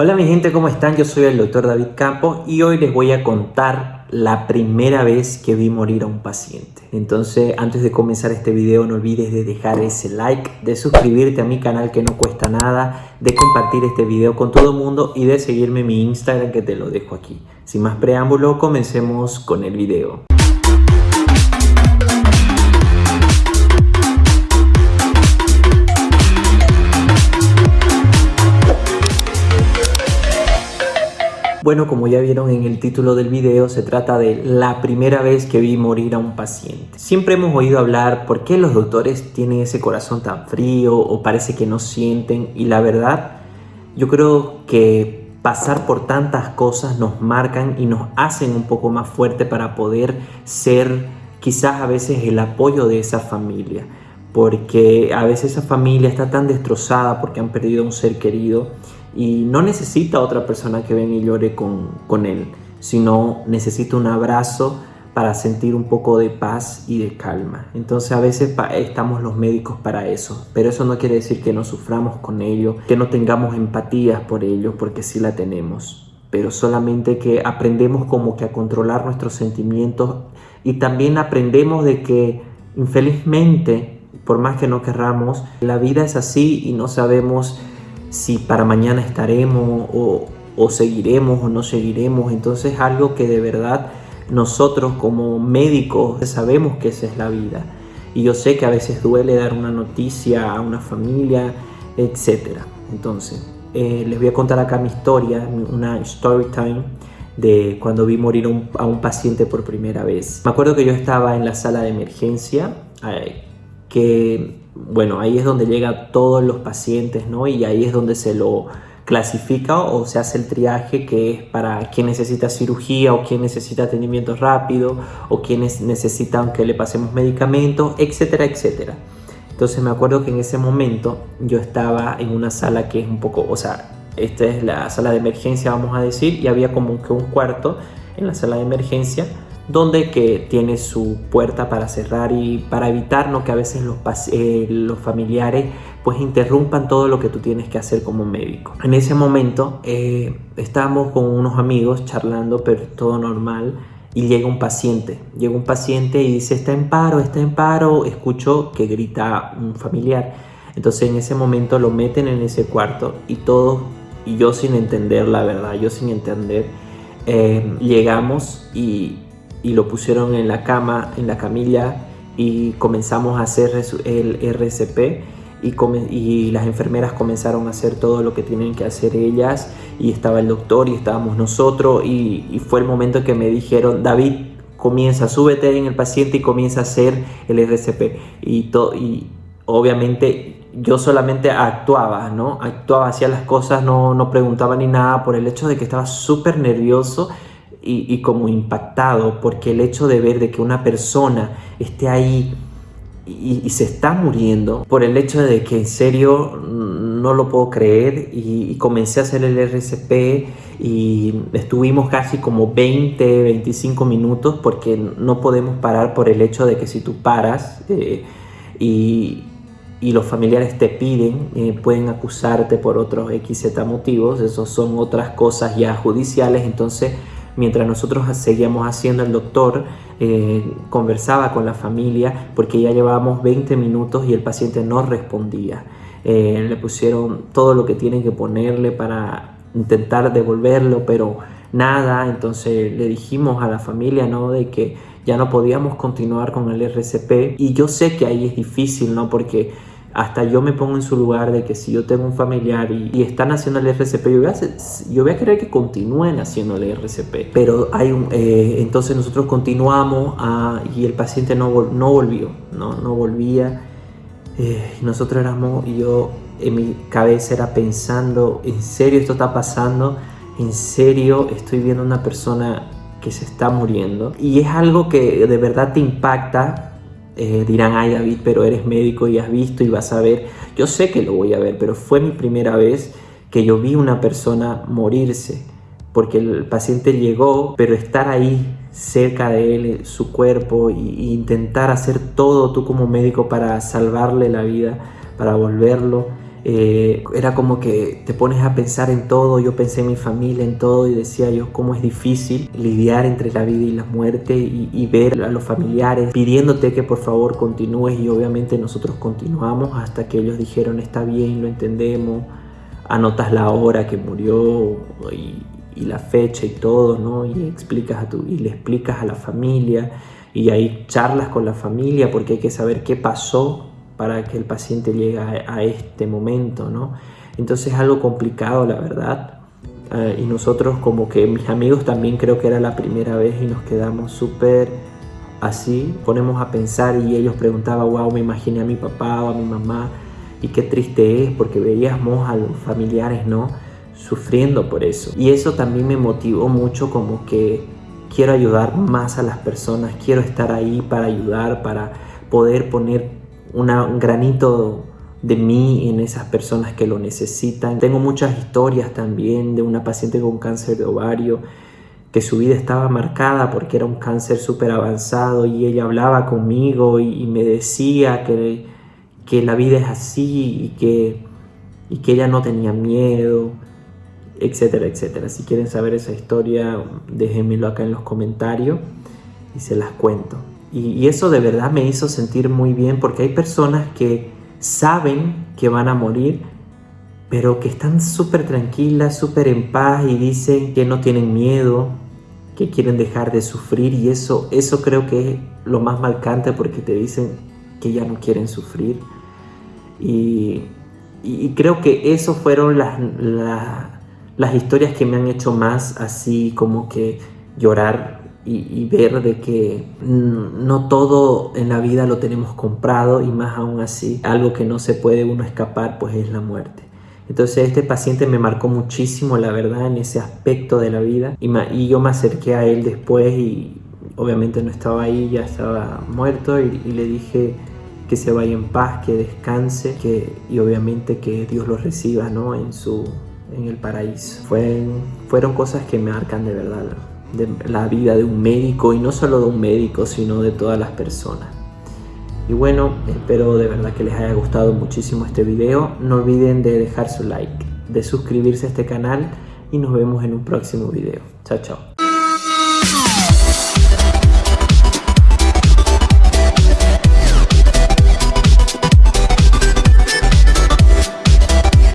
Hola mi gente, ¿cómo están? Yo soy el doctor David Campos y hoy les voy a contar la primera vez que vi morir a un paciente. Entonces, antes de comenzar este video, no olvides de dejar ese like, de suscribirte a mi canal que no cuesta nada, de compartir este video con todo el mundo y de seguirme en mi Instagram que te lo dejo aquí. Sin más preámbulo, comencemos con el video. Bueno, como ya vieron en el título del video, se trata de la primera vez que vi morir a un paciente. Siempre hemos oído hablar por qué los doctores tienen ese corazón tan frío o parece que no sienten y la verdad, yo creo que pasar por tantas cosas nos marcan y nos hacen un poco más fuerte para poder ser quizás a veces el apoyo de esa familia porque a veces esa familia está tan destrozada porque han perdido a un ser querido y no necesita otra persona que venga y llore con, con él, sino necesita un abrazo para sentir un poco de paz y de calma. Entonces a veces estamos los médicos para eso, pero eso no quiere decir que no suframos con ello, que no tengamos empatías por ello, porque sí la tenemos, pero solamente que aprendemos como que a controlar nuestros sentimientos y también aprendemos de que infelizmente, por más que no querramos, la vida es así y no sabemos si para mañana estaremos o, seguiremos o no seguiremos. Entonces algo que de verdad nosotros como médicos sabemos que esa es la vida. Y yo sé que a veces duele dar una noticia a una familia, etc. Entonces, eh, les voy a contar acá mi historia, una story time de cuando vi morir a un paciente por primera vez. Me acuerdo que yo estaba en la sala de emergencia, eh, que bueno, ahí es donde llegan todos los pacientes, ¿no? Y ahí es donde se lo clasifica o se hace el triaje que es para quien necesita cirugía o quien necesita atendimiento rápido o quienes necesitan que le pasemos medicamentos, etcétera, etcétera. Entonces me acuerdo que en ese momento yo estaba en una sala que es un poco, o sea, esta es la sala de emergencia vamos a decir y había como que un cuarto en la sala de emergencia donde que tiene su puerta para cerrar y para evitar ¿no? que a veces los, eh, los familiares pues interrumpan todo lo que tú tienes que hacer como médico. En ese momento eh, estábamos con unos amigos charlando, pero todo normal, y llega un paciente, llega un paciente y dice está en paro, está en paro, escucho que grita un familiar. Entonces en ese momento lo meten en ese cuarto y todo, y yo sin entender la verdad, yo sin entender, eh, llegamos y y lo pusieron en la cama, en la camilla y comenzamos a hacer el RCP y, y, las enfermeras comenzaron a hacer todo lo que tienen que hacer ellas y estaba el doctor y estábamos nosotros y, fue el momento que me dijeron David comienza, súbete en el paciente y comienza a hacer el RCP y, y obviamente yo solamente actuaba, ¿no? Actuaba, hacía las cosas, no, no preguntaba ni nada por el hecho de que estaba súper nervioso y, como impactado porque el hecho de ver de que una persona esté ahí y, se está muriendo por el hecho de que en serio no lo puedo creer y, comencé a hacer el RCP y estuvimos casi como 20, 25 minutos porque no podemos parar por el hecho de que si tú paras eh, y, los familiares te piden, eh, pueden acusarte por otros XZ motivos, esos son otras cosas ya judiciales, entonces mientras nosotros seguíamos haciendo el doctor eh, conversaba con la familia porque ya llevábamos 20 minutos y el paciente no respondía. Eh, le pusieron todo lo que tienen que ponerle para intentar devolverlo, pero nada, entonces le dijimos a la familia ¿no? de que ya no podíamos continuar con el RCP y yo sé que ahí es difícil, ¿no? Porque hasta yo me pongo en su lugar de que si yo tengo un familiar y, están haciendo el RCP, yo voy, a yo voy a querer que continúen haciendo el RCP. Pero hay un, eh, entonces nosotros continuamos a, y el paciente no, no volvió, no, volvía. Eh, nosotros éramos, y yo en mi cabeza era pensando, ¿en serio esto está pasando? ¿En serio estoy viendo una persona que se está muriendo? Y es algo que de verdad te impacta eh, dirán, ay David, pero eres médico y has visto y vas a ver. Yo sé que lo voy a ver, pero fue mi primera vez que yo vi una persona morirse, porque el paciente llegó, pero estar ahí cerca de él, su cuerpo, e intentar hacer todo tú como médico para salvarle la vida, para volverlo, Eh, era como que te pones a pensar en todo, yo pensé en mi familia, en todo y decía yo cómo es difícil lidiar entre la vida y la muerte y, ver a los familiares pidiéndote que por favor continúes y obviamente nosotros continuamos hasta que ellos dijeron está bien, lo entendemos, anotas la hora que murió y, y la fecha y todo, ¿no? Y explicas a tu, y le explicas a la familia y ahí charlas con la familia porque hay que saber qué pasó para que el paciente llegue a, este momento, ¿no? Entonces es algo complicado, la verdad. Eh, y nosotros como que mis amigos también creo que era la primera vez y nos quedamos súper así, ponemos a pensar y ellos preguntaban, wow, me imaginé a mi papá o a mi mamá y qué triste es porque veíamos a los familiares, ¿no? Sufriendo por eso. Y eso también me motivó mucho como que quiero ayudar más a las personas, quiero estar ahí para ayudar, para poder poner un granito de mí en esas personas que lo necesitan. Tengo muchas historias también de una paciente con cáncer de ovario que su vida estaba marcada porque era un cáncer súper avanzado y ella hablaba conmigo y, me decía que, que, la vida es así y que, y que ella no tenía miedo, etcétera, etcétera. Si quieren saber esa historia, déjenmelo acá en los comentarios y se las cuento. Y, eso de verdad me hizo sentir muy bien porque hay personas que saben que van a morir, pero que están súper tranquilas, súper en paz y dicen que no tienen miedo, que quieren dejar de sufrir y eso, eso creo que es lo más marcante porque te dicen que ya no quieren sufrir. Y, creo que eso fueron las, las historias que me han hecho más así como que llorar y, ver de que no todo en la vida lo tenemos comprado y más aún así, algo que no se puede uno escapar pues es la muerte. Entonces este paciente me marcó muchísimo, la verdad, en ese aspecto de la vida y, yo me acerqué a él después y obviamente no estaba ahí, ya estaba muerto y, le dije que se vaya en paz, que descanse que, y obviamente que Dios lo reciba ¿no? en, su, en el paraíso. Fueron, fueron cosas que me marcan de verdad de la vida de un médico y no solo de un médico, sino de todas las personas. Y bueno, espero de verdad que les haya gustado muchísimo este video. No olviden de dejar su like, de suscribirse a este canal y nos vemos en un próximo video. Chao, chao.